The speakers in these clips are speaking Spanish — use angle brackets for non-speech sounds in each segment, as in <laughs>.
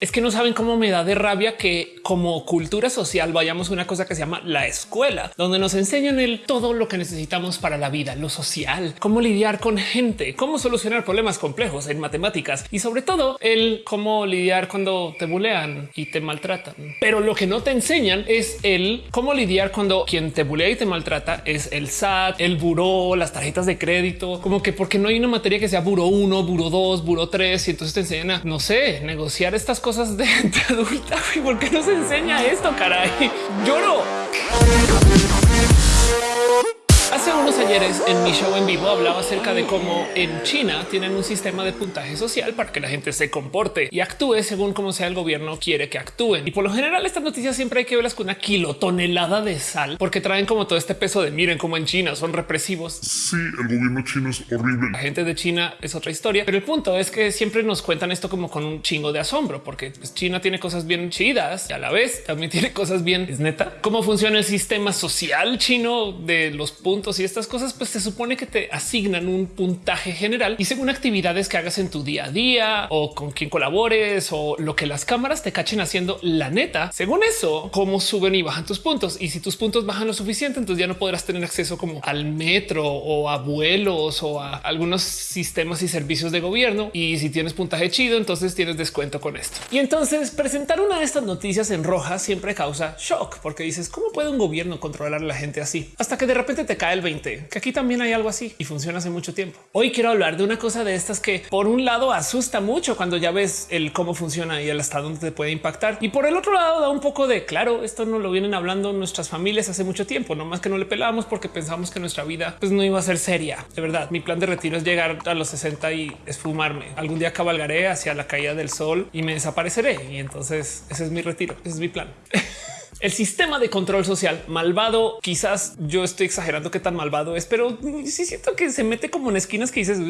Es que no saben cómo me da de rabia que como cultura social vayamos a una cosa que se llama la escuela, donde nos enseñan el todo lo que necesitamos para la vida, lo social, cómo lidiar con gente, cómo solucionar problemas complejos en matemáticas y sobre todo el cómo lidiar cuando te bulean y te maltratan. Pero lo que no te enseñan es el cómo lidiar cuando quien te bulea y te maltrata es el SAT, el buró, las tarjetas de crédito, como que porque no hay una materia que sea buró 1, buró 2, buró 3 y entonces te enseñan a, no sé, negociar estas cosas cosas de <laughs> adulta. ¿Por qué no se enseña esto? Caray, lloro. Hace unos ayeres en mi show en vivo hablaba acerca de cómo en China tienen un sistema de puntaje social para que la gente se comporte y actúe según como sea el gobierno quiere que actúen. Y por lo general estas noticias siempre hay que verlas con una kilotonelada de sal porque traen como todo este peso de miren cómo en China son represivos. Sí, el gobierno chino es horrible. La gente de China es otra historia, pero el punto es que siempre nos cuentan esto como con un chingo de asombro porque pues, China tiene cosas bien chidas y a la vez también tiene cosas bien. Es neta cómo funciona el sistema social chino de los puntos y estas cosas, pues se supone que te asignan un puntaje general y según actividades que hagas en tu día a día o con quien colabores o lo que las cámaras te cachen haciendo la neta. Según eso, cómo suben y bajan tus puntos. Y si tus puntos bajan lo suficiente, entonces ya no podrás tener acceso como al metro o a vuelos o a algunos sistemas y servicios de gobierno. Y si tienes puntaje chido, entonces tienes descuento con esto. Y entonces presentar una de estas noticias en roja siempre causa shock porque dices cómo puede un gobierno controlar a la gente así hasta que de repente te cae el 20, que aquí también hay algo así y funciona hace mucho tiempo. Hoy quiero hablar de una cosa de estas que por un lado asusta mucho cuando ya ves el cómo funciona y el hasta dónde te puede impactar. Y por el otro lado da un poco de claro, esto no lo vienen hablando nuestras familias hace mucho tiempo, no más que no le pelamos porque pensamos que nuestra vida pues no iba a ser seria. De verdad, mi plan de retiro es llegar a los 60 y esfumarme. Algún día cabalgaré hacia la caída del sol y me desapareceré. Y entonces ese es mi retiro, ese es mi plan. <laughs> El sistema de control social malvado, quizás yo estoy exagerando qué tan malvado es, pero sí siento que se mete como en esquinas que dices,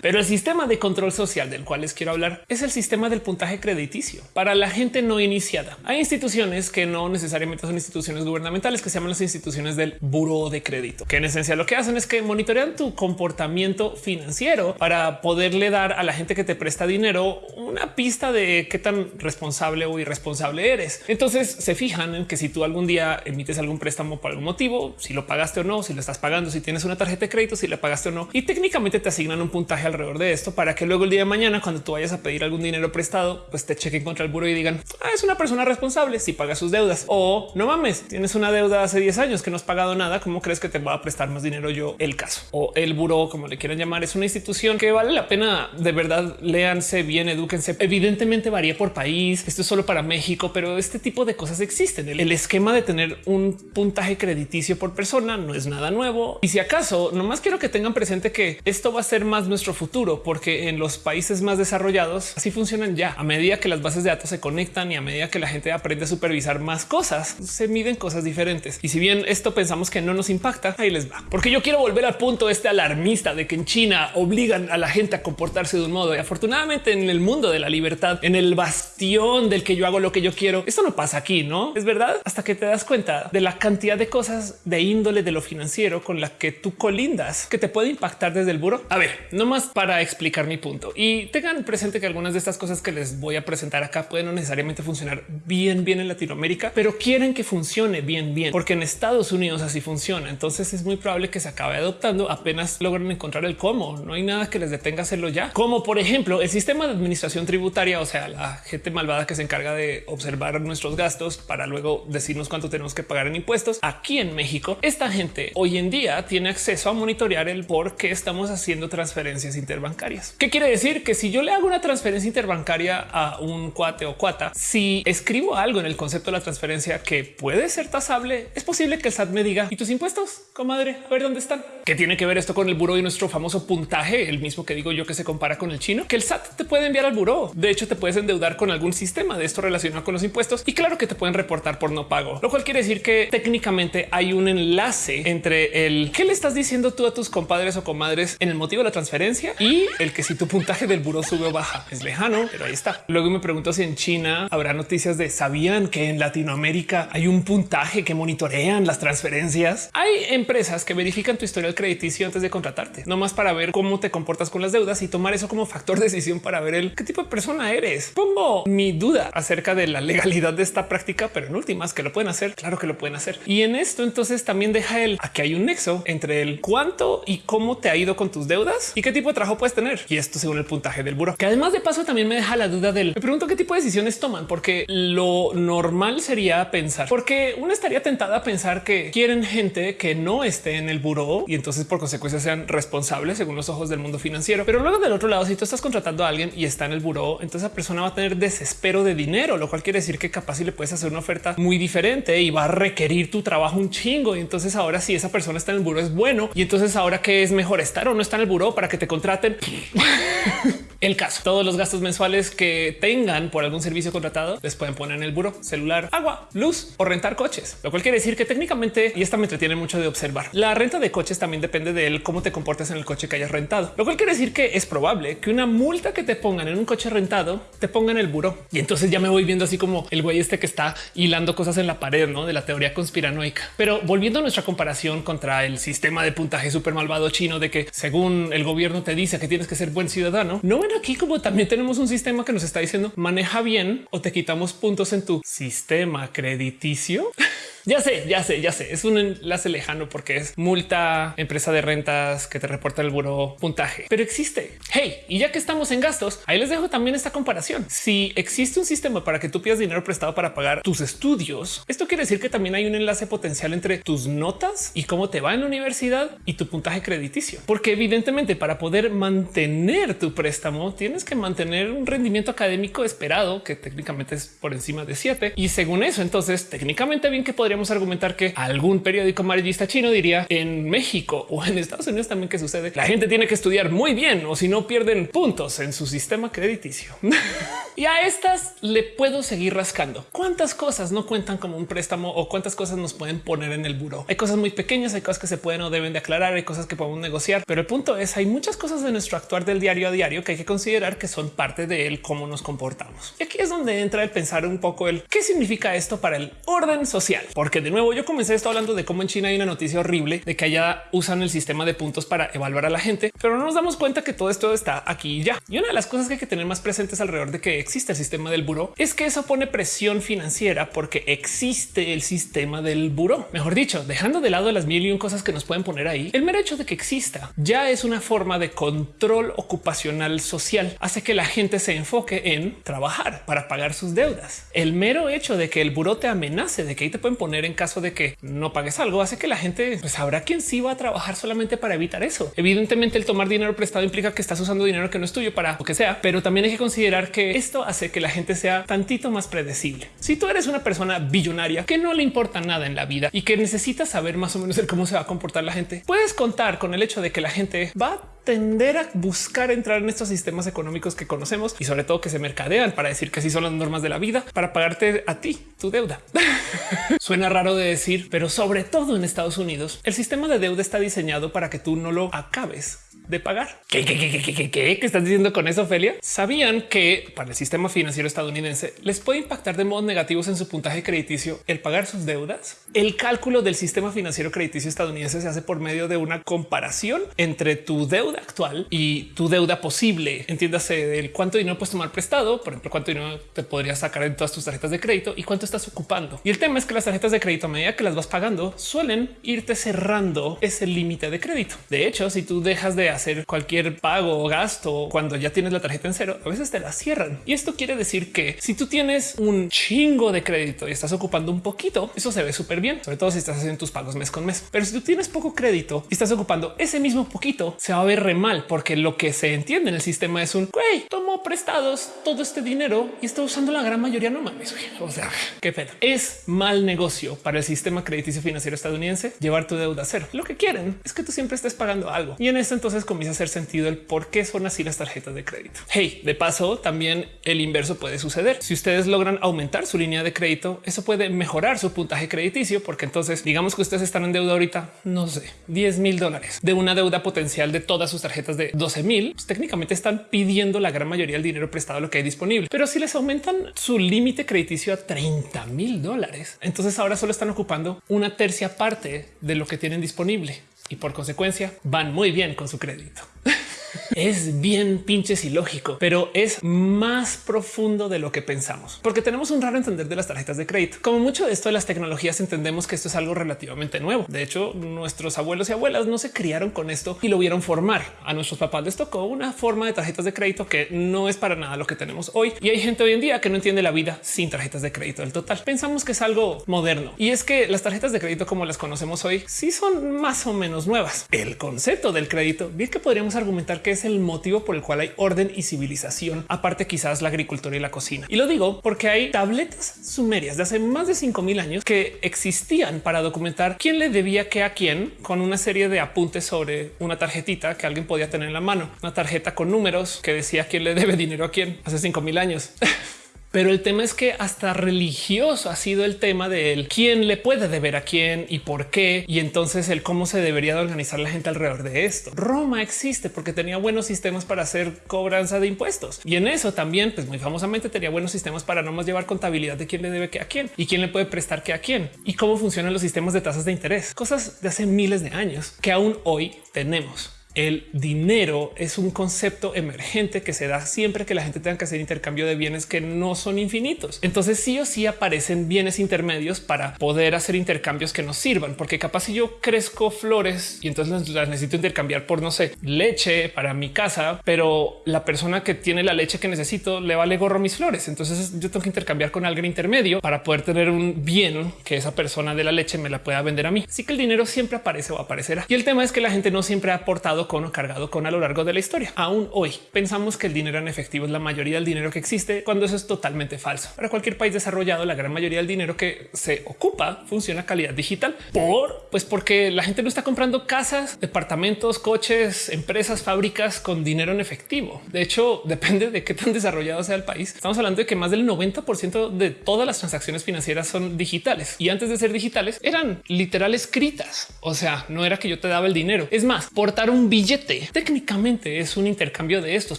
pero el sistema de control social del cual les quiero hablar es el sistema del puntaje crediticio para la gente no iniciada. Hay instituciones que no necesariamente son instituciones gubernamentales que se llaman las instituciones del buro de crédito, que en esencia lo que hacen es que monitorean tu comportamiento financiero para poderle dar a la gente que te presta dinero una pista de qué tan responsable o irresponsable eres. Entonces se fijan en que si tú algún día emites algún préstamo por algún motivo, si lo pagaste o no, si lo estás pagando, si tienes una tarjeta de crédito, si la pagaste o no, y técnicamente te asignan un puntaje alrededor de esto para que luego el día de mañana, cuando tú vayas a pedir algún dinero prestado, pues te chequen contra el buro y digan ah, es una persona responsable si paga sus deudas o no mames, tienes una deuda hace 10 años que no has pagado nada. ¿Cómo crees que te va a prestar más dinero yo? El caso o el buro, como le quieran llamar, es una institución que vale la pena de verdad. Léanse bien, edúquense. Evidentemente varía por país. Esto es solo para México, pero este tipo de cosas existen. El esquema de tener un puntaje crediticio por persona no es nada nuevo. Y si acaso, nomás quiero que tengan presente que esto va a ser más nuestro futuro, porque en los países más desarrollados así funcionan ya. A medida que las bases de datos se conectan y a medida que la gente aprende a supervisar más cosas, se miden cosas diferentes. Y si bien esto pensamos que no nos impacta, ahí les va. Porque yo quiero volver al punto este alarmista de que en China obligan a la gente a comportarse de un modo y afortunadamente en el mundo de la libertad, en el del que yo hago lo que yo quiero, esto no pasa aquí, no es verdad hasta que te das cuenta de la cantidad de cosas de índole de lo financiero con la que tú colindas que te puede impactar desde el buro. A ver, no más para explicar mi punto y tengan presente que algunas de estas cosas que les voy a presentar acá pueden no necesariamente funcionar bien, bien en Latinoamérica, pero quieren que funcione bien, bien, porque en Estados Unidos así funciona. Entonces es muy probable que se acabe adoptando apenas logran encontrar el cómo. No hay nada que les detenga hacerlo ya, como por ejemplo el sistema de administración tributaria, o sea, la gente malvada que se encarga de observar nuestros gastos para luego decirnos cuánto tenemos que pagar en impuestos. Aquí en México, esta gente hoy en día tiene acceso a monitorear el por qué estamos haciendo transferencias interbancarias. ¿Qué quiere decir? Que si yo le hago una transferencia interbancaria a un cuate o cuata, si escribo algo en el concepto de la transferencia que puede ser tasable, es posible que el SAT me diga y tus impuestos, comadre, a ver dónde están. ¿Qué tiene que ver esto con el buro y nuestro famoso puntaje? El mismo que digo yo que se compara con el chino, que el SAT te puede enviar al buro. De hecho, te puedes endeudar con algún sistema de esto relacionado con los impuestos y claro que te pueden reportar por no pago, lo cual quiere decir que técnicamente hay un enlace entre el que le estás diciendo tú a tus compadres o comadres en el motivo de la transferencia y el que si tu puntaje del buro sube o baja es lejano, pero ahí está. Luego me pregunto si en China habrá noticias de sabían que en Latinoamérica hay un puntaje que monitorean las transferencias. Hay empresas que verifican tu historial crediticio antes de contratarte, no más para ver cómo te comportas con las deudas y tomar eso como factor de decisión para ver el qué tipo de persona eres. Pongo mi duda acerca de la legalidad de esta práctica, pero en últimas que lo pueden hacer. Claro que lo pueden hacer. Y en esto entonces también deja el a que hay un nexo entre el cuánto y cómo te ha ido con tus deudas y qué tipo de trabajo puedes tener. Y esto según el puntaje del buro, que además de paso también me deja la duda del me pregunto qué tipo de decisiones toman, porque lo normal sería pensar, porque uno estaría tentada a pensar que quieren gente que no esté en el buró y entonces por consecuencia sean responsables según los ojos del mundo financiero. Pero luego del otro lado, si tú estás contratando a alguien y está en el buró, entonces esa persona va a tener desespero de dinero, lo cual quiere decir que capaz si le puedes hacer una oferta muy diferente y va a requerir tu trabajo un chingo. Y entonces ahora si esa persona está en el buró es bueno. Y entonces ahora que es mejor estar o no estar en el buró para que te contraten. <laughs> el caso, todos los gastos mensuales que tengan por algún servicio contratado les pueden poner en el buró celular, agua, luz o rentar coches, lo cual quiere decir que técnicamente, y esta me entretiene mucho de observar, la renta de coches también depende de cómo te comportas en el coche que hayas rentado, lo cual quiere decir que es probable que una multa que te pongan en un coche rentado te ponga en el buró. Y entonces ya me voy viendo así como el güey este que está hilando cosas en la pared ¿no? de la teoría conspiranoica. Pero volviendo a nuestra comparación contra el sistema de puntaje súper malvado chino de que según el gobierno te dice que tienes que ser buen ciudadano, no aquí como también tenemos un sistema que nos está diciendo maneja bien o te quitamos puntos en tu sistema crediticio. <laughs> Ya sé, ya sé, ya sé. Es un enlace lejano porque es multa, empresa de rentas que te reporta el buro puntaje, pero existe. Hey, y ya que estamos en gastos, ahí les dejo también esta comparación. Si existe un sistema para que tú pidas dinero prestado para pagar tus estudios, esto quiere decir que también hay un enlace potencial entre tus notas y cómo te va en la universidad y tu puntaje crediticio, porque evidentemente para poder mantener tu préstamo tienes que mantener un rendimiento académico esperado que técnicamente es por encima de 7 y según eso, entonces técnicamente bien que podría podríamos argumentar que algún periódico amarillista chino diría en México o en Estados Unidos también que sucede. La gente tiene que estudiar muy bien o si no pierden puntos en su sistema crediticio. <laughs> y a estas le puedo seguir rascando. ¿Cuántas cosas no cuentan como un préstamo o cuántas cosas nos pueden poner en el buro? Hay cosas muy pequeñas, hay cosas que se pueden o deben de aclarar, hay cosas que podemos negociar, pero el punto es hay muchas cosas de nuestro actuar del diario a diario que hay que considerar que son parte de él, cómo nos comportamos. Y aquí es donde entra el pensar un poco el qué significa esto para el orden social porque de nuevo yo comencé esto hablando de cómo en China hay una noticia horrible de que allá usan el sistema de puntos para evaluar a la gente, pero no nos damos cuenta que todo esto está aquí ya. Y una de las cosas que hay que tener más presentes alrededor de que existe el sistema del buró es que eso pone presión financiera porque existe el sistema del buró. Mejor dicho, dejando de lado las mil y un cosas que nos pueden poner ahí, el mero hecho de que exista ya es una forma de control ocupacional social. Hace que la gente se enfoque en trabajar para pagar sus deudas. El mero hecho de que el buró te amenace de que ahí te pueden poner en caso de que no pagues algo hace que la gente pues, sabrá quién sí va a trabajar solamente para evitar eso. Evidentemente el tomar dinero prestado implica que estás usando dinero que no es tuyo para lo que sea, pero también hay que considerar que esto hace que la gente sea tantito más predecible. Si tú eres una persona billonaria que no le importa nada en la vida y que necesita saber más o menos el cómo se va a comportar la gente, puedes contar con el hecho de que la gente va a tender a buscar entrar en estos sistemas económicos que conocemos y sobre todo que se mercadean para decir que así son las normas de la vida para pagarte a ti tu deuda. <laughs> Suena raro de decir, pero sobre todo en Estados Unidos, el sistema de deuda está diseñado para que tú no lo acabes de pagar. ¿Qué, estás diciendo con eso, Ophelia? Sabían que para el sistema financiero estadounidense les puede impactar de modos negativos en su puntaje crediticio el pagar sus deudas. El cálculo del sistema financiero crediticio estadounidense se hace por medio de una comparación entre tu deuda actual y tu deuda posible. Entiéndase del cuánto dinero puedes tomar prestado, por ejemplo, cuánto dinero te podrías sacar en todas tus tarjetas de crédito y cuánto estás ocupando. Y el tema es que las tarjetas de crédito a medida que las vas pagando suelen irte cerrando ese límite de crédito. De hecho, si tú dejas de hacer cualquier pago o gasto cuando ya tienes la tarjeta en cero, a veces te la cierran. Y esto quiere decir que si tú tienes un chingo de crédito y estás ocupando un poquito, eso se ve súper bien, sobre todo si estás haciendo tus pagos mes con mes. Pero si tú tienes poco crédito y estás ocupando ese mismo poquito, se va a ver re mal porque lo que se entiende en el sistema es un güey, tomo prestados todo este dinero y está usando la gran mayoría. No mames. O sea, qué pedo. Es mal negocio para el sistema crediticio financiero estadounidense llevar tu deuda a cero. Lo que quieren es que tú siempre estés pagando algo y en esto entonces comienza a hacer sentido el por qué son así las tarjetas de crédito. Hey, de paso, también el inverso puede suceder. Si ustedes logran aumentar su línea de crédito, eso puede mejorar su puntaje crediticio, porque entonces digamos que ustedes están en deuda ahorita, no sé, 10 mil dólares de una deuda potencial de todas sus tarjetas de 12 mil. Pues técnicamente están pidiendo la gran mayoría del dinero prestado lo que hay disponible, pero si les aumentan su límite crediticio a 30 mil dólares, entonces ahora solo están ocupando una tercia parte de lo que tienen disponible. Y por consecuencia van muy bien con su crédito. <laughs> es bien pinches ilógico, pero es más profundo de lo que pensamos, porque tenemos un raro entender de las tarjetas de crédito. Como mucho de esto de las tecnologías, entendemos que esto es algo relativamente nuevo. De hecho, nuestros abuelos y abuelas no se criaron con esto y lo vieron formar. A nuestros papás les tocó una forma de tarjetas de crédito que no es para nada lo que tenemos hoy. Y hay gente hoy en día que no entiende la vida sin tarjetas de crédito del total. Pensamos que es algo moderno y es que las tarjetas de crédito como las conocemos hoy sí son más o menos nuevas. El concepto del crédito, bien que podríamos argumentar que es el motivo por el cual hay orden y civilización, aparte quizás la agricultura y la cocina. Y lo digo porque hay tabletas sumerias de hace más de 5000 años que existían para documentar quién le debía qué a quién con una serie de apuntes sobre una tarjetita que alguien podía tener en la mano, una tarjeta con números que decía quién le debe dinero a quién hace 5000 años. <laughs> Pero el tema es que hasta religioso ha sido el tema de él, quién le puede deber a quién y por qué. Y entonces el cómo se debería de organizar la gente alrededor de esto. Roma existe porque tenía buenos sistemas para hacer cobranza de impuestos. Y en eso también, pues muy famosamente tenía buenos sistemas para no más llevar contabilidad de quién le debe que a quién y quién le puede prestar que a quién y cómo funcionan los sistemas de tasas de interés. Cosas de hace miles de años que aún hoy tenemos el dinero es un concepto emergente que se da siempre que la gente tenga que hacer intercambio de bienes que no son infinitos. Entonces sí o sí aparecen bienes intermedios para poder hacer intercambios que nos sirvan, porque capaz si yo crezco flores y entonces las necesito intercambiar por no sé, leche para mi casa, pero la persona que tiene la leche que necesito le vale gorro mis flores. Entonces yo tengo que intercambiar con alguien intermedio para poder tener un bien que esa persona de la leche me la pueda vender a mí. Así que el dinero siempre aparece o aparecerá. Y el tema es que la gente no siempre ha aportado con o cargado con a lo largo de la historia. Aún hoy pensamos que el dinero en efectivo es la mayoría del dinero que existe cuando eso es totalmente falso. Para cualquier país desarrollado, la gran mayoría del dinero que se ocupa funciona a calidad digital por pues porque la gente no está comprando casas, departamentos, coches, empresas, fábricas con dinero en efectivo. De hecho, <laughs> depende de qué tan desarrollado sea el país. Estamos hablando de que más del 90% de todas las transacciones financieras son digitales y antes de ser digitales eran literal escritas. O sea, no era que yo te daba el dinero. Es más, portar un billete técnicamente es un intercambio de estos,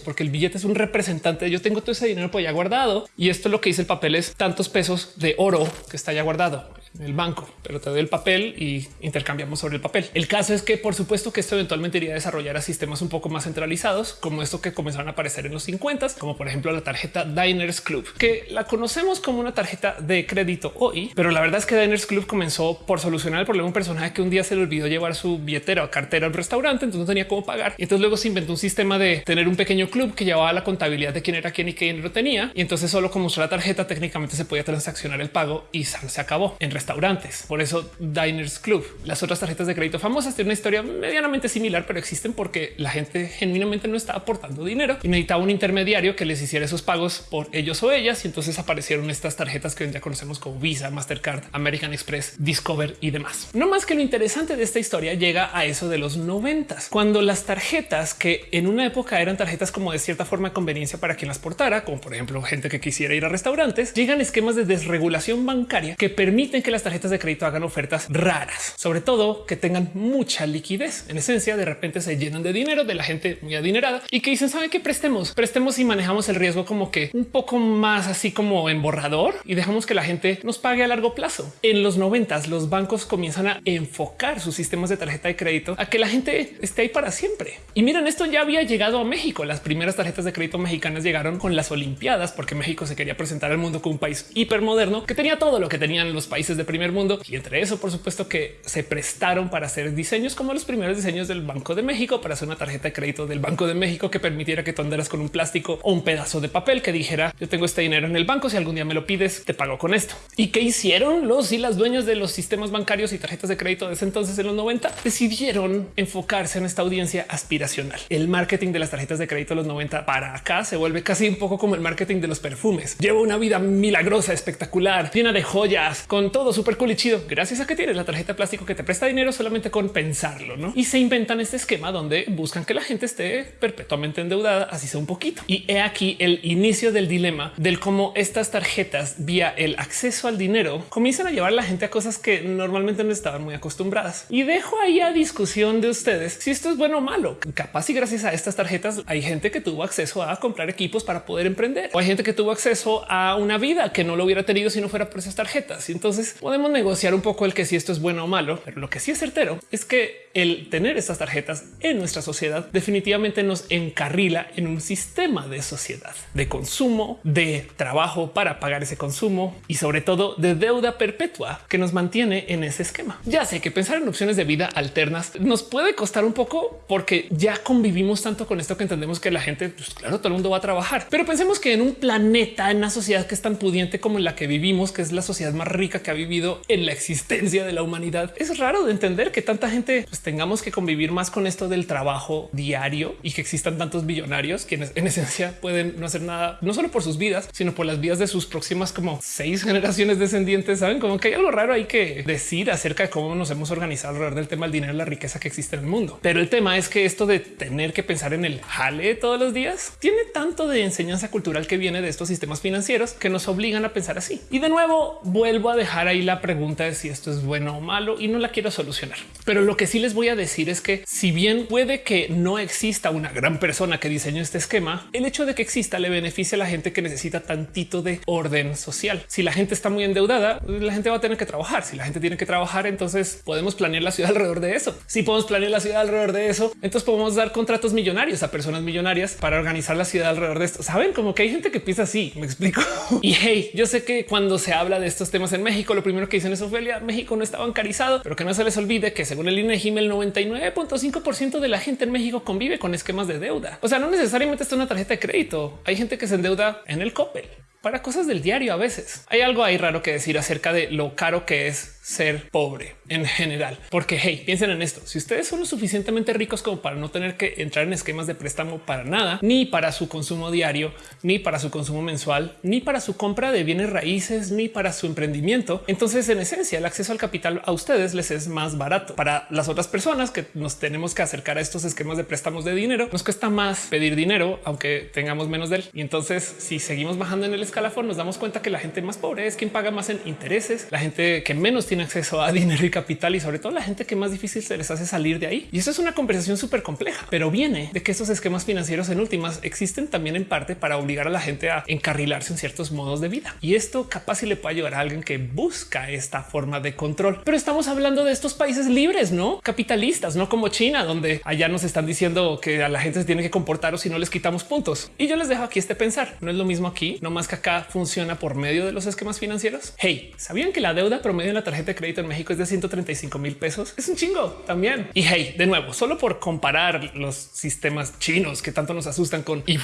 porque el billete es un representante. Yo tengo todo ese dinero por ya guardado y esto lo que dice el papel es tantos pesos de oro que está ya guardado en el banco, pero te doy el papel y intercambiamos sobre el papel. El caso es que por supuesto que esto eventualmente iría a desarrollar a sistemas un poco más centralizados, como esto que comenzaron a aparecer en los 50, como por ejemplo la tarjeta Diners Club, que la conocemos como una tarjeta de crédito hoy, pero la verdad es que Diners Club comenzó por solucionar el problema de un personaje que un día se le olvidó llevar su billetera o cartera al restaurante, entonces no tenía cómo pagar. Y entonces luego se inventó un sistema de tener un pequeño club que llevaba la contabilidad de quién era quién y qué dinero tenía. Y entonces solo como usó la tarjeta técnicamente se podía transaccionar el pago y se acabó en restaurantes. Por eso Diners Club. Las otras tarjetas de crédito famosas tienen una historia medianamente similar, pero existen porque la gente genuinamente no estaba aportando dinero y necesitaba un intermediario que les hiciera esos pagos por ellos o ellas. Y entonces aparecieron estas tarjetas que ya conocemos como Visa, Mastercard, American Express, Discover y demás. No más que lo interesante de esta historia llega a eso de los noventas, cuando las tarjetas que en una época eran tarjetas como de cierta forma conveniencia para quien las portara, como por ejemplo gente que quisiera ir a restaurantes, llegan esquemas de desregulación bancaria que permiten que las tarjetas de crédito hagan ofertas raras, sobre todo que tengan mucha liquidez. En esencia, de repente se llenan de dinero de la gente muy adinerada y que dicen, ¿sabe que prestemos? Prestemos y manejamos el riesgo como que un poco más así como en borrador y dejamos que la gente nos pague a largo plazo. En los noventas, los bancos comienzan a enfocar sus sistemas de tarjeta de crédito a que la gente esté ahí para siempre. Y miren, esto ya había llegado a México. Las primeras tarjetas de crédito mexicanas llegaron con las Olimpiadas porque México se quería presentar al mundo como un país hipermoderno que tenía todo lo que tenían los países de primer mundo. Y entre eso, por supuesto que se prestaron para hacer diseños como los primeros diseños del Banco de México para hacer una tarjeta de crédito del Banco de México que permitiera que tú andaras con un plástico o un pedazo de papel que dijera yo tengo este dinero en el banco. Si algún día me lo pides, te pago con esto. ¿Y qué hicieron los y las dueñas de los sistemas bancarios y tarjetas de crédito de ese entonces en los 90? Decidieron enfocarse en esta audiencia aspiracional. El marketing de las tarjetas de crédito de los 90 para acá se vuelve casi un poco como el marketing de los perfumes. Llevo una vida milagrosa, espectacular, llena de joyas, con todo súper cool y chido. Gracias a que tienes la tarjeta plástico que te presta dinero solamente con pensarlo, ¿no? Y se inventan este esquema donde buscan que la gente esté perpetuamente endeudada, así sea un poquito. Y he aquí el inicio del dilema del cómo estas tarjetas vía el acceso al dinero comienzan a llevar a la gente a cosas que normalmente no estaban muy acostumbradas. Y dejo ahí a discusión de ustedes si esto es bueno o malo. Capaz y gracias a estas tarjetas hay gente que tuvo acceso a comprar equipos para poder emprender o hay gente que tuvo acceso a una vida que no lo hubiera tenido si no fuera por esas tarjetas. Y entonces podemos negociar un poco el que si esto es bueno o malo, pero lo que sí es certero es que el tener estas tarjetas en nuestra sociedad definitivamente nos encarrila en un sistema de sociedad, de consumo, de trabajo para pagar ese consumo y sobre todo de deuda perpetua que nos mantiene en ese esquema. Ya sé que pensar en opciones de vida alternas nos puede costar un poco porque ya convivimos tanto con esto que entendemos que la gente, pues claro, todo el mundo va a trabajar, pero pensemos que en un planeta, en una sociedad que es tan pudiente como la que vivimos, que es la sociedad más rica que ha vivido en la existencia de la humanidad, es raro de entender que tanta gente pues, tengamos que convivir más con esto del trabajo diario y que existan tantos billonarios quienes en esencia pueden no hacer nada, no solo por sus vidas, sino por las vidas de sus próximas como seis generaciones descendientes. Saben como que hay algo raro ahí que decir acerca de cómo nos hemos organizado alrededor del tema del dinero y la riqueza que existe en el mundo. Pero el tema es que esto de tener que pensar en el jale todos los días tiene tanto de enseñanza cultural que viene de estos sistemas financieros que nos obligan a pensar así. Y de nuevo vuelvo a dejar ahí la pregunta de si esto es bueno o malo y no la quiero solucionar. Pero lo que sí les voy a decir es que si bien puede que no exista una gran persona que diseñó este esquema, el hecho de que exista le beneficia a la gente que necesita tantito de orden social. Si la gente está muy endeudada, la gente va a tener que trabajar. Si la gente tiene que trabajar, entonces podemos planear la ciudad <laughs> alrededor de eso. Si podemos planear la ciudad alrededor de eso, entonces podemos dar contratos millonarios a personas millonarias para organizar la ciudad alrededor de esto. Saben como que hay gente que piensa así. Me explico. <laughs> Y hey, yo sé que cuando se habla de estos temas en México, lo primero que dicen es Ofelia, México no está bancarizado, pero que no se les olvide que según el INEGI, el 99.5% de la gente en México convive con esquemas de deuda. O sea, no necesariamente está una tarjeta de crédito. Hay gente que se endeuda en el Coppel para cosas del diario. A veces hay algo ahí raro que decir acerca de lo caro que es ser pobre en general, porque hey, piensen en esto. Si ustedes son lo suficientemente ricos como para no tener que entrar en esquemas de préstamo para nada, ni para su consumo diario, ni para su consumo mensual, ni para su compra de bienes raíces, ni para su emprendimiento, entonces en esencia el acceso al capital a ustedes les es más barato. Para las otras personas que nos tenemos que acercar a estos esquemas de préstamos de dinero, nos cuesta más pedir dinero, aunque tengamos menos de él. Y entonces si seguimos bajando en el escalafón, nos damos cuenta que la gente más pobre es quien paga más en intereses, la gente que menos tiene acceso a <laughs> dinero y capital y sobre todo la gente que más difícil se les hace salir de ahí. Y eso es una conversación súper compleja, pero viene de que estos esquemas financieros en últimas existen también en parte para obligar a la gente a encarrilarse en ciertos modos de vida. Y esto capaz si le puede ayudar a alguien que busca esta forma de control. Pero estamos hablando de estos países libres, no capitalistas, no como China, donde allá nos están diciendo que a la gente se tiene que comportar o si no les quitamos puntos. Y yo les dejo aquí este pensar. No es lo mismo aquí, no más que acá funciona por medio de los esquemas financieros. Hey, ¿sabían que la deuda promedio en la tarjeta de crédito en México es de 135 mil pesos. Es un chingo también. Y hey, de nuevo, solo por comparar los sistemas chinos que tanto nos asustan con y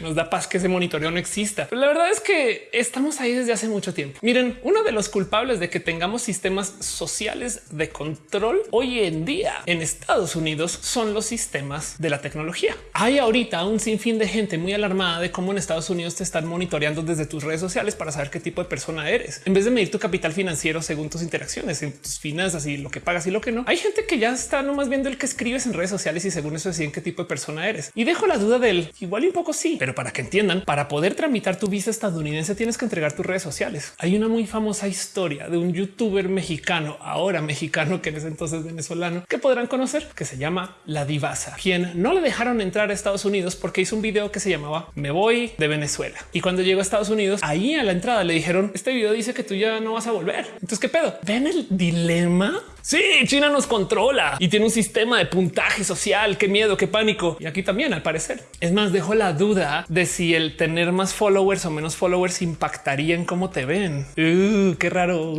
nos da paz que ese monitoreo no exista. La verdad es que estamos ahí desde hace mucho tiempo. Miren, uno de los culpables de que tengamos sistemas sociales de control hoy en día en Estados Unidos son los sistemas de la tecnología. Hay ahorita un sinfín de gente muy alarmada de cómo en Estados Unidos te están monitoreando desde tus redes sociales para saber qué tipo de persona eres. En vez de medir tu capital financiero según tus interacciones en tus finanzas y lo que pagas y lo que no. Hay gente que ya está nomás viendo el que escribes en redes sociales y según eso deciden qué tipo de persona eres. Y dejo la duda del igual y un poco sí, pero para que entiendan, para poder tramitar tu visa estadounidense tienes que entregar tus redes sociales. Hay una muy famosa historia de un youtuber mexicano, ahora mexicano, que en ese entonces venezolano, que podrán conocer, que se llama La Divasa, quien no le dejaron entrar a Estados Unidos porque hizo un video que se llamaba Me voy de Venezuela. Cuando llegó a Estados Unidos, ahí a la entrada le dijeron, este video dice que tú ya no vas a volver. Entonces, ¿qué pedo? Ven el dilema Sí, China nos controla y tiene un sistema de puntaje social. Qué miedo, qué pánico. Y aquí también, al parecer. Es más, dejo la duda de si el tener más followers o menos followers impactaría en cómo te ven. Uh, qué raro.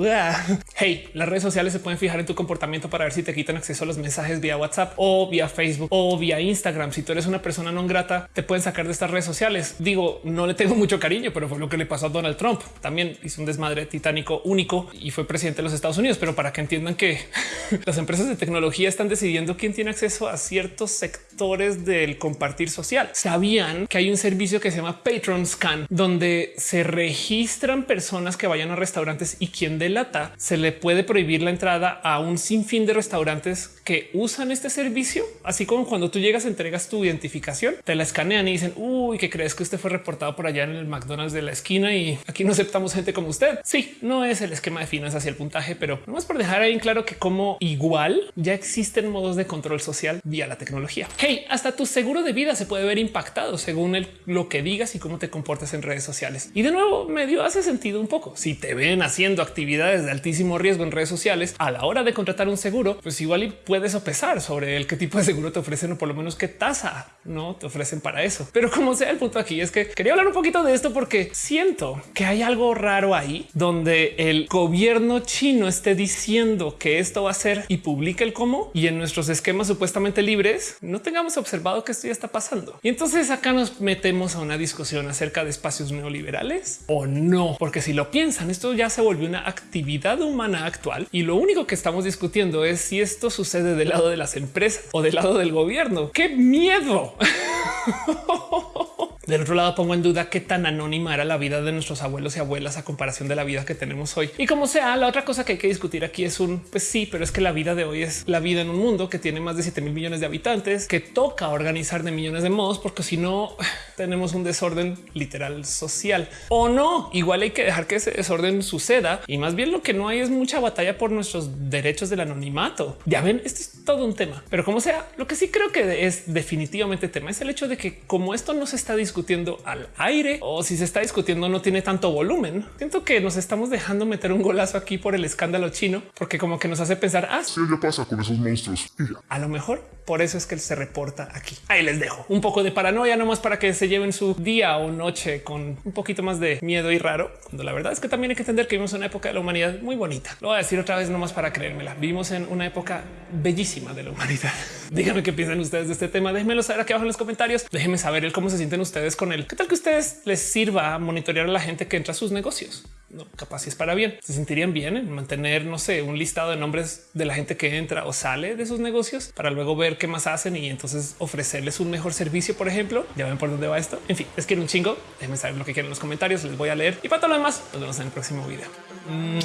Hey, las redes sociales se pueden fijar en tu comportamiento para ver si te quitan acceso a los mensajes vía WhatsApp o vía Facebook o vía Instagram. Si tú eres una persona no grata, te pueden sacar de estas redes sociales. Digo, no le tengo mucho cariño, pero fue lo que le pasó a Donald Trump. También hizo un desmadre titánico único y fue presidente de los Estados Unidos. Pero para que entiendan que <laughs> las empresas de tecnología están decidiendo quién tiene acceso a ciertos sectores del compartir social. Sabían que hay un servicio que se llama Patron Scan, donde se registran personas que vayan a restaurantes y quien delata se le puede prohibir la entrada a un sinfín de restaurantes que usan este servicio. Así como cuando tú llegas, entregas tu identificación, te la escanean y dicen uy, que crees que usted fue reportado por allá en el McDonald's de la esquina y aquí no aceptamos gente como usted. Sí, no es el esquema de es así el puntaje, pero no es por dejar ahí en claro que como igual ya existen modos de control social vía la tecnología. Hey, hasta tu seguro de vida se puede ver impactado según el, lo que digas y cómo te comportas en redes sociales. Y de nuevo, medio hace sentido un poco. Si te ven haciendo actividades de altísimo riesgo en redes sociales a la hora de contratar un seguro, pues igual y puedes sopesar sobre el qué tipo de seguro te ofrecen o por lo menos qué tasa no te ofrecen para eso. Pero como sea, el punto aquí es que quería hablar un poquito de esto porque siento que hay algo raro ahí donde el gobierno chino esté diciendo que esto va a ser y publica el cómo y en nuestros esquemas supuestamente libres no tengamos observado que esto ya está pasando. Y entonces acá nos metemos a una discusión acerca de espacios neoliberales o no, porque si lo piensan, esto ya se volvió una actividad humana actual y lo único que estamos discutiendo es si esto sucede del lado de las empresas o del lado del gobierno. ¡Qué miedo! <laughs> Del otro lado pongo en duda qué tan anónima era la vida de nuestros abuelos y abuelas a comparación de la vida que tenemos hoy. Y como sea, la otra cosa que hay que discutir aquí es un pues sí, pero es que la vida de hoy es la vida en un mundo que tiene más de 7 mil millones de habitantes, que toca organizar de millones de modos, porque si no <sighs> tenemos un desorden literal social o no. Igual hay que dejar que ese desorden suceda y más bien lo que no hay es mucha batalla por nuestros derechos del anonimato. Ya ven, esto es todo un tema, pero como sea, lo que sí creo que es definitivamente tema es el hecho de que como esto no se está discutiendo discutiendo al aire o si se está discutiendo no tiene tanto volumen. Siento que nos estamos dejando meter un golazo aquí por el escándalo chino, porque como que nos hace pensar, ah, sí, ya pasa con esos monstruos. A lo mejor por eso es que él se reporta aquí. Ahí les dejo un poco de paranoia nomás para que se lleven su día o noche con un poquito más de miedo y raro, cuando la verdad es que también hay que entender que vivimos en una época de la humanidad muy bonita. Lo voy a decir otra vez nomás para creérmela. Vivimos en una época bellísima de la humanidad. <laughs> Díganme qué piensan ustedes de este tema. Déjenmelo saber aquí abajo en los comentarios. Déjenme saber el cómo se sienten ustedes con él. ¿Qué tal que ustedes les sirva monitorear a la gente que entra a sus negocios? No, capaz si es para bien. Se sentirían bien en mantener, no sé, un listado de nombres de la gente que entra o sale de sus negocios para luego ver qué más hacen y entonces ofrecerles un mejor servicio, por ejemplo. Ya ven por dónde va esto. En fin, les quiero un chingo. Déjenme saber lo que quieren en los comentarios. Les voy a leer y para todo lo demás, nos vemos en el próximo video. Mm.